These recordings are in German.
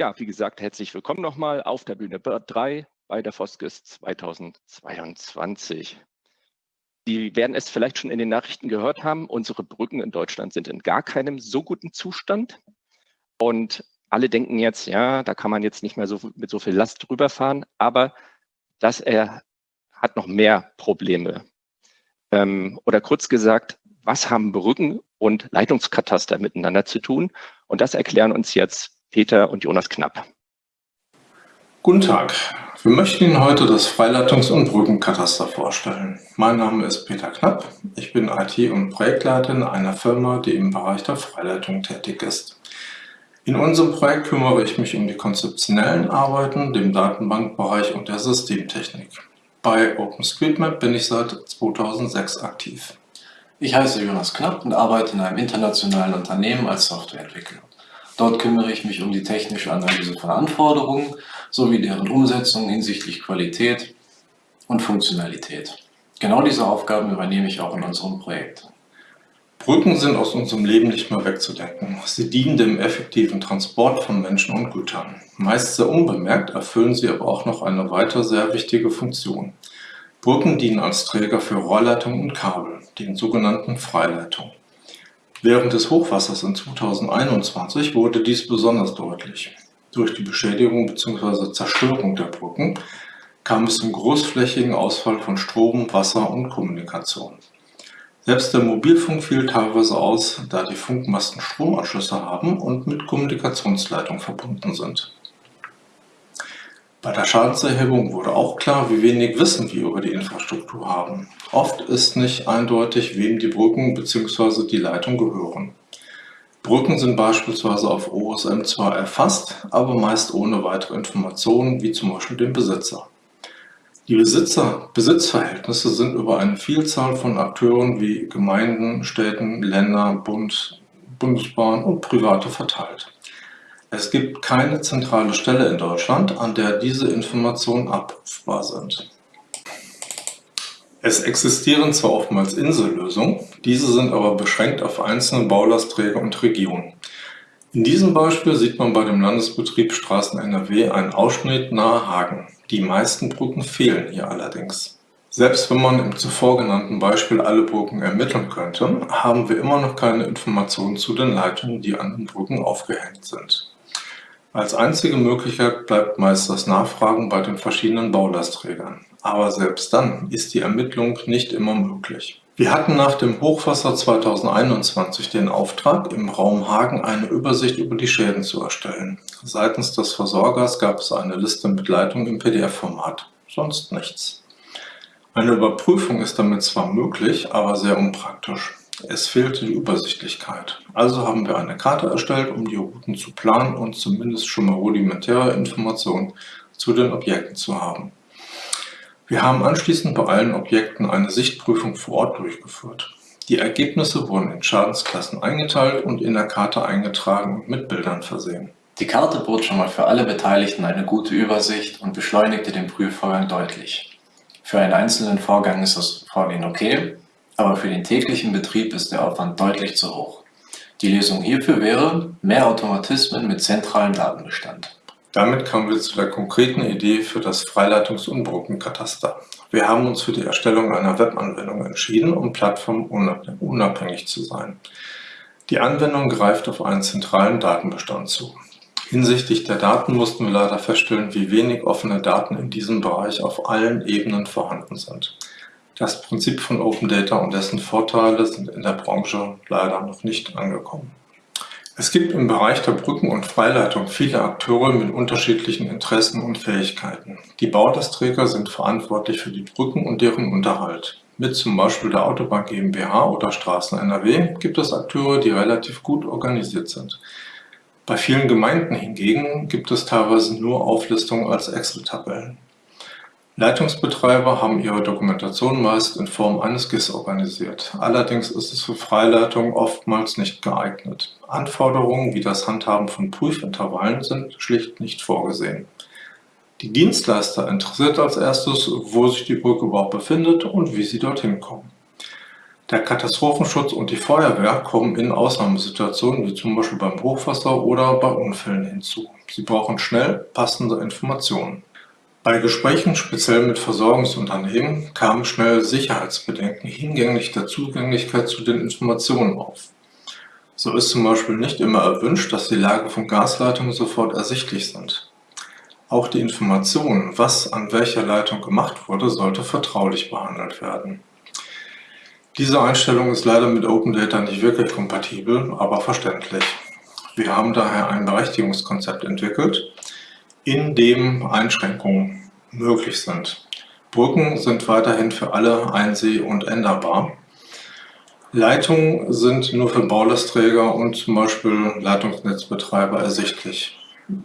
Ja, wie gesagt, herzlich willkommen nochmal auf der Bühne 3 bei der Foskis 2022. Sie werden es vielleicht schon in den Nachrichten gehört haben, unsere Brücken in Deutschland sind in gar keinem so guten Zustand. Und alle denken jetzt, ja, da kann man jetzt nicht mehr so mit so viel Last drüber fahren, aber das er hat noch mehr Probleme. Ähm, oder kurz gesagt, was haben Brücken und Leitungskataster miteinander zu tun? Und das erklären uns jetzt Peter und Jonas Knapp. Guten Tag. Wir möchten Ihnen heute das Freileitungs- und Brückenkataster vorstellen. Mein Name ist Peter Knapp. Ich bin IT- und Projektleiter in einer Firma, die im Bereich der Freileitung tätig ist. In unserem Projekt kümmere ich mich um die konzeptionellen Arbeiten, dem Datenbankbereich und der Systemtechnik. Bei OpenStreetMap bin ich seit 2006 aktiv. Ich heiße Jonas Knapp und arbeite in einem internationalen Unternehmen als Softwareentwickler. Dort kümmere ich mich um die technische Analyse von Anforderungen sowie deren Umsetzung hinsichtlich Qualität und Funktionalität. Genau diese Aufgaben übernehme ich auch in unserem Projekt. Brücken sind aus unserem Leben nicht mehr wegzudenken. Sie dienen dem effektiven Transport von Menschen und Gütern. Meist sehr unbemerkt erfüllen sie aber auch noch eine weitere sehr wichtige Funktion. Brücken dienen als Träger für Rohrleitungen und Kabel, den sogenannten Freileitungen. Während des Hochwassers in 2021 wurde dies besonders deutlich. Durch die Beschädigung bzw. Zerstörung der Brücken kam es zum großflächigen Ausfall von Strom, Wasser und Kommunikation. Selbst der Mobilfunk fiel teilweise aus, da die Funkmasten Stromanschlüsse haben und mit Kommunikationsleitung verbunden sind. Bei der Schadenserhebung wurde auch klar, wie wenig Wissen wir über die Infrastruktur haben. Oft ist nicht eindeutig, wem die Brücken bzw. die Leitung gehören. Brücken sind beispielsweise auf OSM zwar erfasst, aber meist ohne weitere Informationen, wie zum Beispiel den Besitzer. Die Besitzer-Besitzverhältnisse sind über eine Vielzahl von Akteuren wie Gemeinden, Städten, Länder, Bund, Bundesbahn und Private verteilt. Es gibt keine zentrale Stelle in Deutschland, an der diese Informationen abrufbar sind. Es existieren zwar oftmals Insellösungen, diese sind aber beschränkt auf einzelne Baulastträger und Regionen. In diesem Beispiel sieht man bei dem Landesbetrieb Straßen NRW einen Ausschnitt nahe Hagen. Die meisten Brücken fehlen hier allerdings. Selbst wenn man im zuvor genannten Beispiel alle Brücken ermitteln könnte, haben wir immer noch keine Informationen zu den Leitungen, die an den Brücken aufgehängt sind. Als einzige Möglichkeit bleibt meist das Nachfragen bei den verschiedenen Baulastträgern. Aber selbst dann ist die Ermittlung nicht immer möglich. Wir hatten nach dem Hochwasser 2021 den Auftrag, im Raum Hagen eine Übersicht über die Schäden zu erstellen. Seitens des Versorgers gab es eine Liste mit Leitungen im PDF-Format, sonst nichts. Eine Überprüfung ist damit zwar möglich, aber sehr unpraktisch. Es fehlte die Übersichtlichkeit. Also haben wir eine Karte erstellt, um die Routen zu planen und zumindest schon mal rudimentäre Informationen zu den Objekten zu haben. Wir haben anschließend bei allen Objekten eine Sichtprüfung vor Ort durchgeführt. Die Ergebnisse wurden in Schadensklassen eingeteilt und in der Karte eingetragen und mit Bildern versehen. Die Karte bot schon mal für alle Beteiligten eine gute Übersicht und beschleunigte den Prüfvorgang deutlich. Für einen einzelnen Vorgang ist das Vorgehen okay, aber für den täglichen Betrieb ist der Aufwand deutlich zu hoch. Die Lösung hierfür wäre mehr Automatismen mit zentralem Datenbestand. Damit kamen wir zu der konkreten Idee für das Freileitungs- und Brückenkataster. Wir haben uns für die Erstellung einer Webanwendung entschieden, um plattformunabhängig zu sein. Die Anwendung greift auf einen zentralen Datenbestand zu. Hinsichtlich der Daten mussten wir leider feststellen, wie wenig offene Daten in diesem Bereich auf allen Ebenen vorhanden sind. Das Prinzip von Open Data und dessen Vorteile sind in der Branche leider noch nicht angekommen. Es gibt im Bereich der Brücken- und Freileitung viele Akteure mit unterschiedlichen Interessen und Fähigkeiten. Die Bauträger sind verantwortlich für die Brücken und deren Unterhalt. Mit zum Beispiel der Autobahn GmbH oder Straßen NRW gibt es Akteure, die relativ gut organisiert sind. Bei vielen Gemeinden hingegen gibt es teilweise nur Auflistungen als Excel-Tabellen. Leitungsbetreiber haben ihre Dokumentation meist in Form eines GIS organisiert. Allerdings ist es für Freileitungen oftmals nicht geeignet. Anforderungen wie das Handhaben von Prüfintervallen sind schlicht nicht vorgesehen. Die Dienstleister interessiert als erstes, wo sich die Brücke überhaupt befindet und wie sie dorthin kommen. Der Katastrophenschutz und die Feuerwehr kommen in Ausnahmesituationen wie zum Beispiel beim Hochwasser oder bei Unfällen hinzu. Sie brauchen schnell passende Informationen. Bei Gesprächen, speziell mit Versorgungsunternehmen, kamen schnell Sicherheitsbedenken hinlänglich der Zugänglichkeit zu den Informationen auf. So ist zum Beispiel nicht immer erwünscht, dass die Lage von Gasleitungen sofort ersichtlich sind. Auch die Information, was an welcher Leitung gemacht wurde, sollte vertraulich behandelt werden. Diese Einstellung ist leider mit Open Data nicht wirklich kompatibel, aber verständlich. Wir haben daher ein Berechtigungskonzept entwickelt, in dem Einschränkungen möglich sind. Brücken sind weiterhin für alle einseh- und änderbar. Leitungen sind nur für Baulastträger und zum Beispiel Leitungsnetzbetreiber ersichtlich.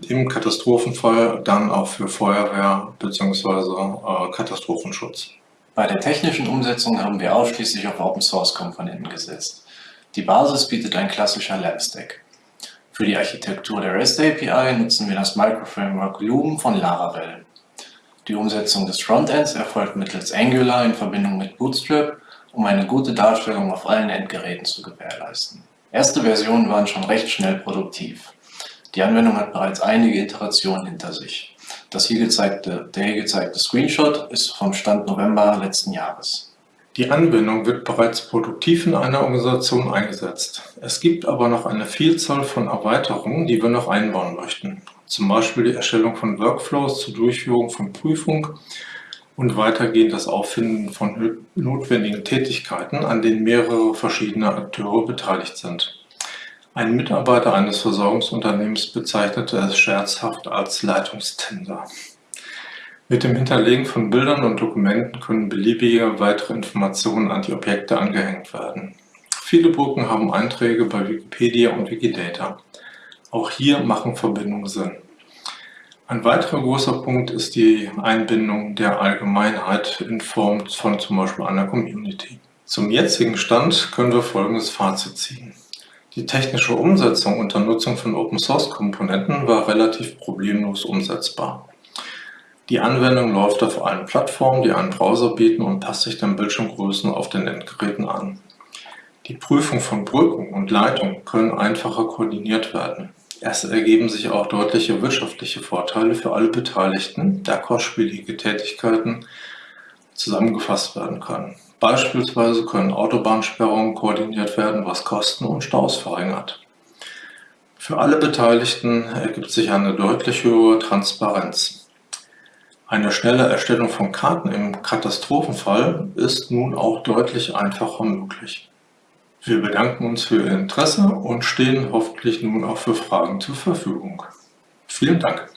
Im Katastrophenfall dann auch für Feuerwehr bzw. Äh, Katastrophenschutz. Bei der technischen Umsetzung haben wir ausschließlich auf Open-Source-Komponenten gesetzt. Die Basis bietet ein klassischer Lab-Stack. Für die Architektur der REST API nutzen wir das Microframework Loom von Laravel. Die Umsetzung des Frontends erfolgt mittels Angular in Verbindung mit Bootstrap, um eine gute Darstellung auf allen Endgeräten zu gewährleisten. Erste Versionen waren schon recht schnell produktiv. Die Anwendung hat bereits einige Iterationen hinter sich. Das hier gezeigte, der hier gezeigte Screenshot ist vom Stand November letzten Jahres. Die Anwendung wird bereits produktiv in einer Organisation eingesetzt. Es gibt aber noch eine Vielzahl von Erweiterungen, die wir noch einbauen möchten. Zum Beispiel die Erstellung von Workflows zur Durchführung von Prüfung und weitergehend das Auffinden von notwendigen Tätigkeiten, an denen mehrere verschiedene Akteure beteiligt sind. Ein Mitarbeiter eines Versorgungsunternehmens bezeichnete es scherzhaft als Leitungstender. Mit dem Hinterlegen von Bildern und Dokumenten können beliebige weitere Informationen an die Objekte angehängt werden. Viele Brücken haben Einträge bei Wikipedia und Wikidata. Auch hier machen Verbindungen Sinn. Ein weiterer großer Punkt ist die Einbindung der Allgemeinheit in Form von zum Beispiel einer Community. Zum jetzigen Stand können wir folgendes Fazit ziehen. Die technische Umsetzung unter Nutzung von Open-Source-Komponenten war relativ problemlos umsetzbar. Die Anwendung läuft auf allen Plattformen, die einen Browser bieten und passt sich den Bildschirmgrößen auf den Endgeräten an. Die Prüfung von Brücken und Leitungen können einfacher koordiniert werden. Es ergeben sich auch deutliche wirtschaftliche Vorteile für alle Beteiligten, da kostspielige Tätigkeiten zusammengefasst werden können. Beispielsweise können Autobahnsperrungen koordiniert werden, was Kosten und Staus verringert. Für alle Beteiligten ergibt sich eine deutlich höhere Transparenz. Eine schnelle Erstellung von Karten im Katastrophenfall ist nun auch deutlich einfacher möglich. Wir bedanken uns für Ihr Interesse und stehen hoffentlich nun auch für Fragen zur Verfügung. Vielen Dank.